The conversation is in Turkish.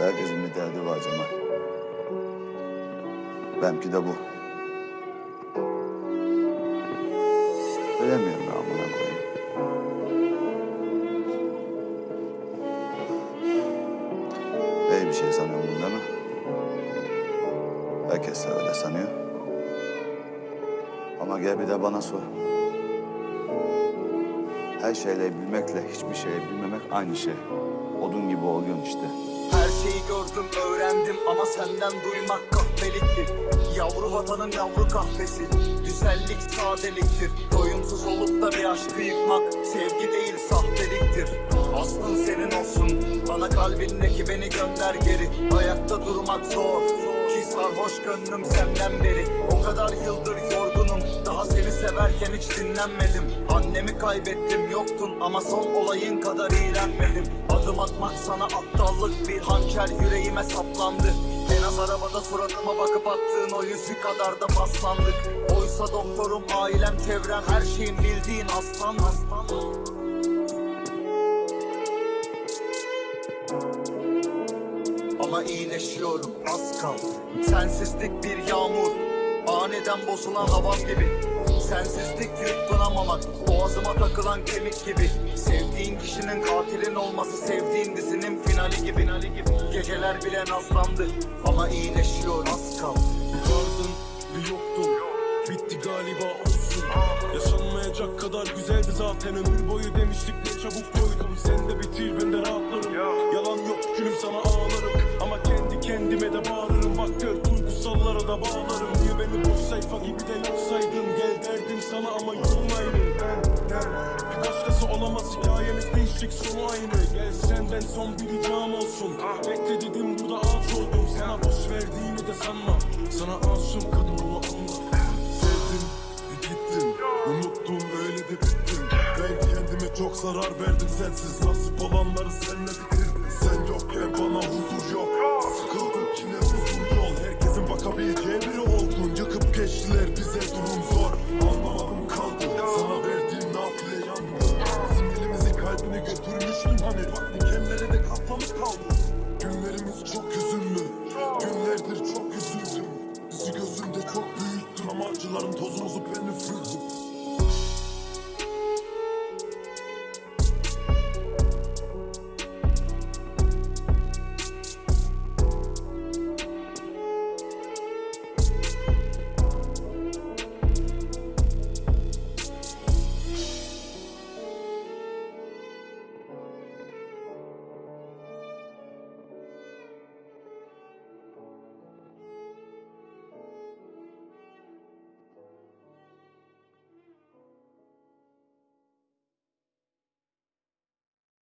Herkesin bir derdi var Cemal. Benimki de bu. Bilemiyorum ben amına koyayım. İyi bir şey sanıyorum bunda mı? Herkes de öyle sanıyor. Ama gel bir de bana sor. Her şeyle bilmekle hiçbir şeyi bilmemek aynı şey. Odun gibi oluyorsun işte. Her şeyi gördüm öğrendim ama senden duymak kahpeliktir Yavru vatanın yavru kahvesi Güzellik sadeliktir. Doyumsuz olup da bir aşkı yıkmak Sevgi değil sahteliktir. Aslın senin olsun Bana kalbindeki beni gönder geri. Ayakta durmak zor sarhoş gönlüm senden beri. O kadar yıldır yorgunum. Daha seni severken hiç dinlenmedim. Annemi kaybettim yoktun ama son olayın kadar iğrenmedim. Adım atmak sana aptallık. Bir hançer yüreğime saplandı. En az arabada suratıma bakıp attığın o yüzü kadar da paslandık. Oysa doktorum, ailem, çevrem her şeyin bildiğin aslan aslan Ama iyileşiyorum. Az kal. Sensizlik bir yağmur. Aniden bozulan havam gibi. Sensizlik yutkunamamak Boğazıma takılan kemik gibi. Sevdiğin kişinin katilin olması Sevdiğin dizinin finali gibi, finali gibi. Geceler bile nazlandı Ama iyileşiyor. Az kal. Vardın bir yoktun Bitti galiba olsun. Yaşanmayacak kadar güzeldi zaten. Ömür boyu demiştik ne çabuk da bağlarım. Niye beni boş sayfa gibi de yok saydın Gel derdim sana ama yolun Bir başkası olamaz hikayemiz değişik sonu aynı. Gel senden son bir ricam olsun. Bekle dedim burada ağaç oldum. Sana boş verdiğimi de sanma. Sana aşığım kadın bunu anla. Sevdim gittin Unuttun öyle de bittin Ben kendime çok zarar verdim sensiz. Nasip olanları senle bitirdim. Sen yokken bana huzur yok yani Bak dikenleri de kaplamış kaldı. Günlerimiz çok hüzünlü Günlerdir çok üzüldüm. Bizi gözünde çok büyüttün. Ama acıların tozumuzu ben üfürdüm